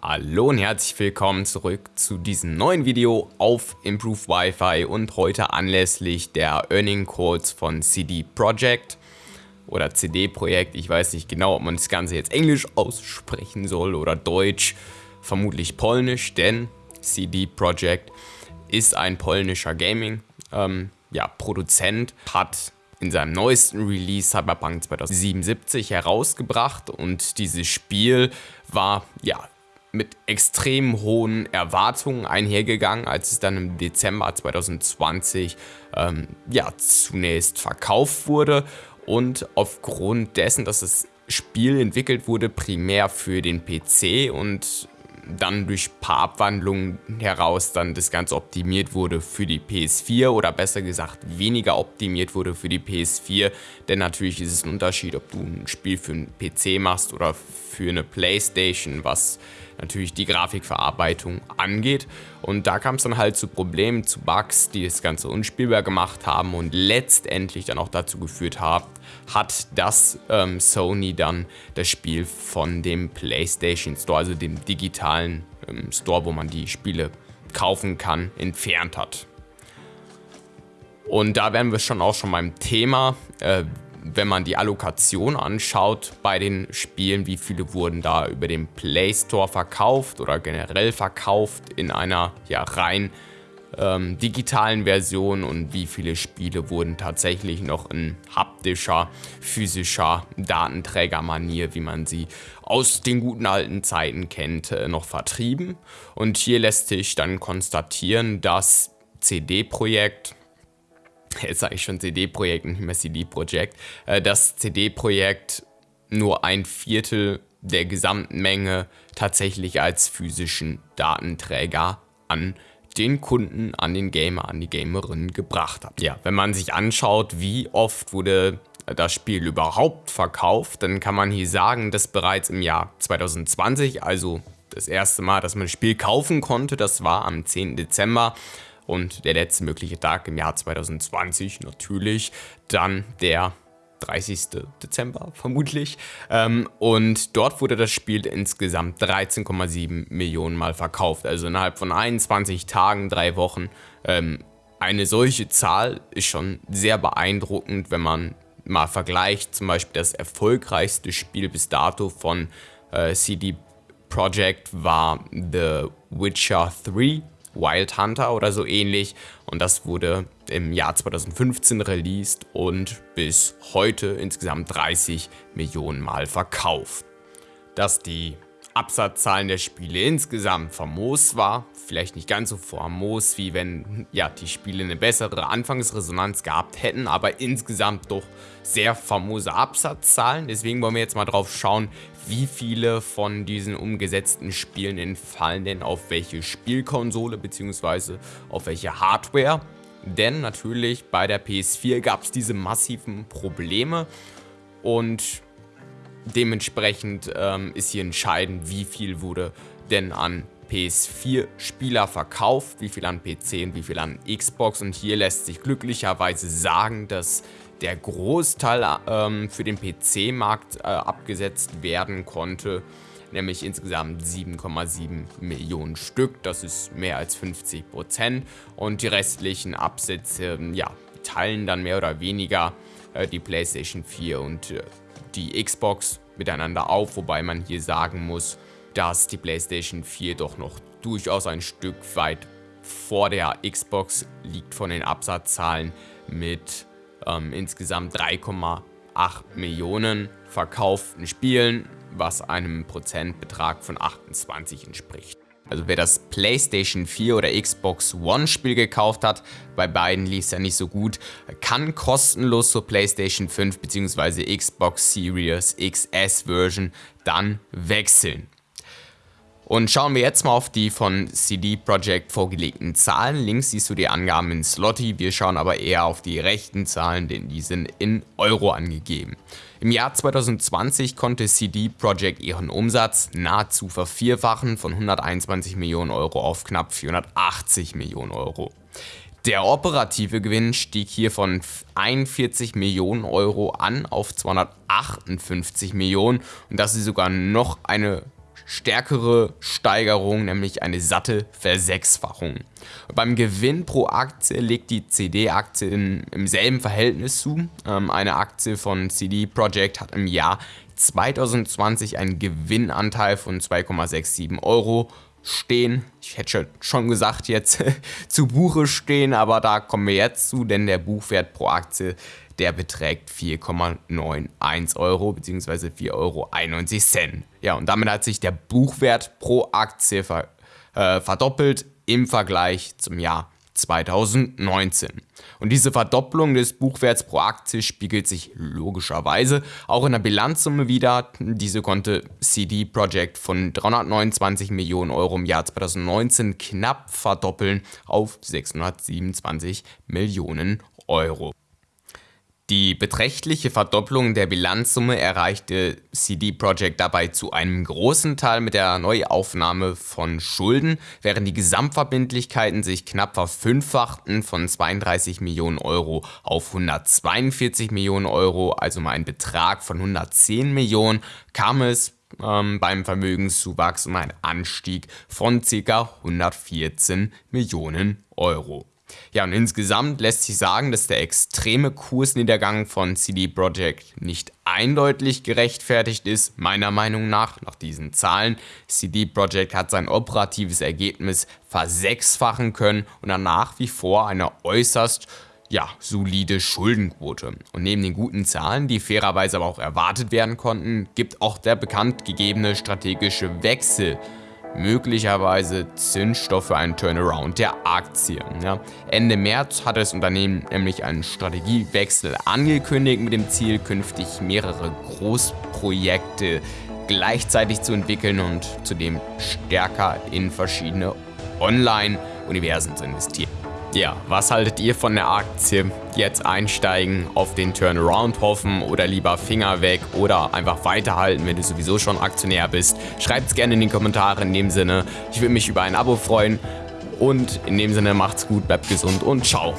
Hallo und herzlich willkommen zurück zu diesem neuen Video auf Improved Wi-Fi und heute anlässlich der Earning Calls von CD Projekt oder CD Projekt. Ich weiß nicht genau, ob man das Ganze jetzt Englisch aussprechen soll oder Deutsch, vermutlich Polnisch, denn CD Projekt ist ein polnischer Gaming ähm, ja, Produzent, hat in seinem neuesten Release Cyberpunk 2077 herausgebracht und dieses Spiel war ja mit extrem hohen Erwartungen einhergegangen, als es dann im Dezember 2020 ähm, ja, zunächst verkauft wurde. Und aufgrund dessen, dass das Spiel entwickelt wurde, primär für den PC und dann durch ein paar Abwandlungen heraus dann das Ganze optimiert wurde für die PS4 oder besser gesagt weniger optimiert wurde für die PS4, denn natürlich ist es ein Unterschied, ob du ein Spiel für einen PC machst oder für eine Playstation, was natürlich die Grafikverarbeitung angeht. Und da kam es dann halt zu Problemen, zu Bugs, die das Ganze unspielbar gemacht haben und letztendlich dann auch dazu geführt haben, hat, dass ähm, Sony dann das Spiel von dem PlayStation Store, also dem digitalen ähm, Store, wo man die Spiele kaufen kann, entfernt hat. Und da wären wir schon auch schon beim Thema. Äh, wenn man die Allokation anschaut bei den Spielen, wie viele wurden da über den Play Store verkauft oder generell verkauft in einer ja rein ähm, digitalen Version und wie viele Spiele wurden tatsächlich noch in haptischer, physischer Datenträgermanier, wie man sie aus den guten alten Zeiten kennt, äh, noch vertrieben. Und hier lässt sich dann konstatieren, dass CD-Projekt jetzt sage ich schon CD-Projekt, nicht mehr CD-Projekt, äh, das CD-Projekt nur ein Viertel der gesamten Menge tatsächlich als physischen Datenträger an den Kunden, an den Gamer, an die Gamerin gebracht hat. Ja, wenn man sich anschaut, wie oft wurde das Spiel überhaupt verkauft, dann kann man hier sagen, dass bereits im Jahr 2020, also das erste Mal, dass man das Spiel kaufen konnte, das war am 10. Dezember, und der letzte mögliche Tag im Jahr 2020 natürlich dann der 30. Dezember vermutlich. Ähm, und dort wurde das Spiel insgesamt 13,7 Millionen Mal verkauft. Also innerhalb von 21 Tagen, drei Wochen. Ähm, eine solche Zahl ist schon sehr beeindruckend, wenn man mal vergleicht. Zum Beispiel das erfolgreichste Spiel bis dato von äh, CD Projekt war The Witcher 3 Wild Hunter oder so ähnlich. Und das wurde im Jahr 2015 released und bis heute insgesamt 30 Millionen Mal verkauft. Dass die Absatzzahlen der Spiele insgesamt famos war. Vielleicht nicht ganz so famos, wie wenn ja, die Spiele eine bessere Anfangsresonanz gehabt hätten, aber insgesamt doch sehr famose Absatzzahlen. Deswegen wollen wir jetzt mal drauf schauen, wie viele von diesen umgesetzten Spielen entfallen denn auf welche Spielkonsole bzw. auf welche Hardware. Denn natürlich bei der PS4 gab es diese massiven Probleme und Dementsprechend ähm, ist hier entscheidend, wie viel wurde denn an PS4-Spieler verkauft, wie viel an PC und wie viel an Xbox. Und hier lässt sich glücklicherweise sagen, dass der Großteil ähm, für den PC-Markt äh, abgesetzt werden konnte, nämlich insgesamt 7,7 Millionen Stück. Das ist mehr als 50 Prozent. Und die restlichen Absätze, ja, teilen dann mehr oder weniger äh, die PlayStation 4 und äh, die Xbox miteinander auf, wobei man hier sagen muss, dass die PlayStation 4 doch noch durchaus ein Stück weit vor der Xbox liegt von den Absatzzahlen mit ähm, insgesamt 3,8 Millionen verkauften Spielen, was einem Prozentbetrag von 28 entspricht. Also wer das PlayStation 4 oder Xbox One Spiel gekauft hat, bei beiden lief es ja nicht so gut, kann kostenlos zur PlayStation 5 bzw. Xbox Series XS Version dann wechseln. Und schauen wir jetzt mal auf die von CD Projekt vorgelegten Zahlen. Links siehst du die Angaben in Slotty, wir schauen aber eher auf die rechten Zahlen, denn die sind in Euro angegeben. Im Jahr 2020 konnte CD Projekt ihren Umsatz nahezu vervierfachen von 121 Millionen Euro auf knapp 480 Millionen Euro. Der operative Gewinn stieg hier von 41 Millionen Euro an auf 258 Millionen und das ist sogar noch eine stärkere Steigerung, nämlich eine satte Versechsfachung. Beim Gewinn pro Aktie legt die CD-Aktie im selben Verhältnis zu. Ähm, eine Aktie von CD Projekt hat im Jahr 2020 einen Gewinnanteil von 2,67 Euro stehen. Ich hätte schon gesagt jetzt zu Buche stehen, aber da kommen wir jetzt zu, denn der Buchwert pro Aktie, der beträgt 4,91 Euro bzw. 4,91 Euro. Ja, und damit hat sich der Buchwert pro Aktie ver äh, verdoppelt im Vergleich zum Jahr 2019. Und diese Verdopplung des Buchwerts pro Aktie spiegelt sich logischerweise auch in der Bilanzsumme wieder. Diese konnte CD Projekt von 329 Millionen Euro im Jahr 2019 knapp verdoppeln auf 627 Millionen Euro. Die beträchtliche Verdopplung der Bilanzsumme erreichte CD Projekt dabei zu einem großen Teil mit der Neuaufnahme von Schulden, während die Gesamtverbindlichkeiten sich knapp verfünffachten von 32 Millionen Euro auf 142 Millionen Euro, also mal ein Betrag von 110 Millionen, kam es ähm, beim Vermögenszuwachs um einen Anstieg von ca. 114 Millionen Euro. Ja, und insgesamt lässt sich sagen, dass der extreme Kursniedergang von CD Projekt nicht eindeutig gerechtfertigt ist, meiner Meinung nach, nach diesen Zahlen. CD Projekt hat sein operatives Ergebnis versechsfachen können und dann nach wie vor eine äußerst ja, solide Schuldenquote. Und neben den guten Zahlen, die fairerweise aber auch erwartet werden konnten, gibt auch der bekannt gegebene strategische Wechsel möglicherweise Zündstoff für einen Turnaround der Aktien. Ja. Ende März hat das Unternehmen nämlich einen Strategiewechsel angekündigt mit dem Ziel, künftig mehrere Großprojekte gleichzeitig zu entwickeln und zudem stärker in verschiedene Online-Universen zu investieren. Ja, was haltet ihr von der Aktie? Jetzt einsteigen, auf den Turnaround hoffen oder lieber Finger weg oder einfach weiterhalten, wenn du sowieso schon Aktionär bist? Schreibt es gerne in die Kommentare in dem Sinne. Ich würde mich über ein Abo freuen und in dem Sinne macht's gut, bleibt gesund und ciao.